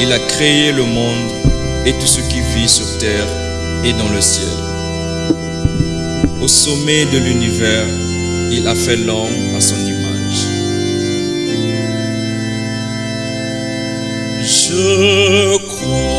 Il a créé le monde et tout ce qui vit sur terre et dans le ciel. Au sommet de l'univers, il a fait l'homme à son image. Je crois.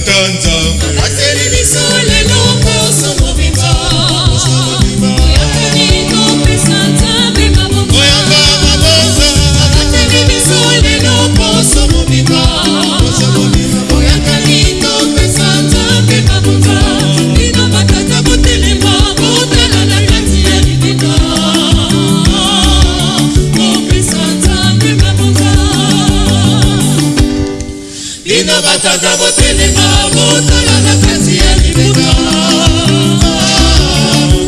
said Atere misole. na bataza botelema botala na kati ya libeka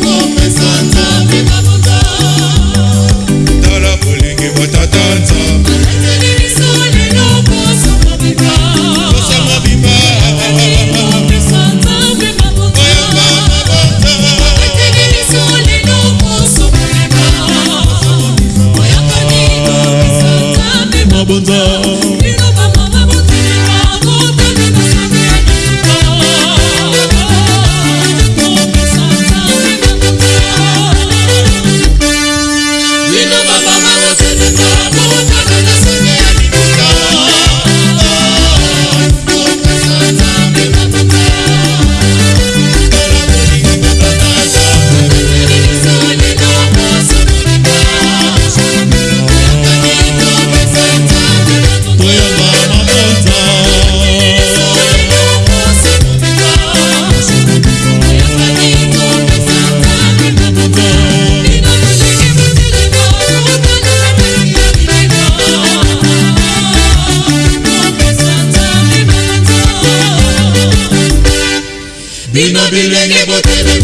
kopesa nzambe mabota tala bolingi botata nzambe eteli liso lelo kosama biba kosama biba kopesa nzambe mabota bonza Vino bile nebotere